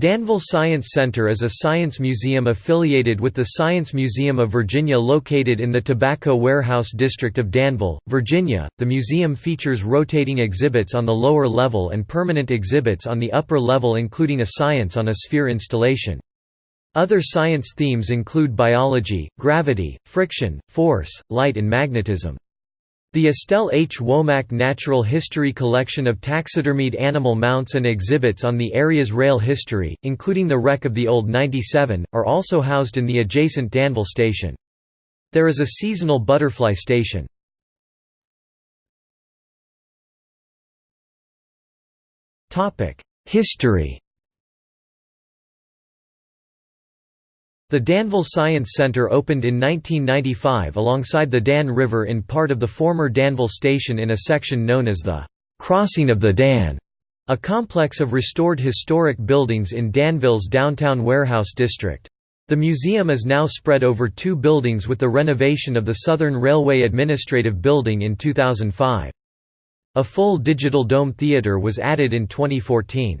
Danville Science Center is a science museum affiliated with the Science Museum of Virginia located in the Tobacco Warehouse District of Danville, Virginia. The museum features rotating exhibits on the lower level and permanent exhibits on the upper level including a Science on a Sphere installation. Other science themes include biology, gravity, friction, force, light and magnetism. The Estelle H. Womack Natural History Collection of taxidermied animal mounts and exhibits on the area's rail history, including the wreck of the old 97, are also housed in the adjacent Danville station. There is a seasonal butterfly station. History The Danville Science Center opened in 1995 alongside the Dan River in part of the former Danville Station in a section known as the Crossing of the Dan, a complex of restored historic buildings in Danville's downtown warehouse district. The museum is now spread over two buildings with the renovation of the Southern Railway Administrative Building in 2005. A full digital dome theater was added in 2014.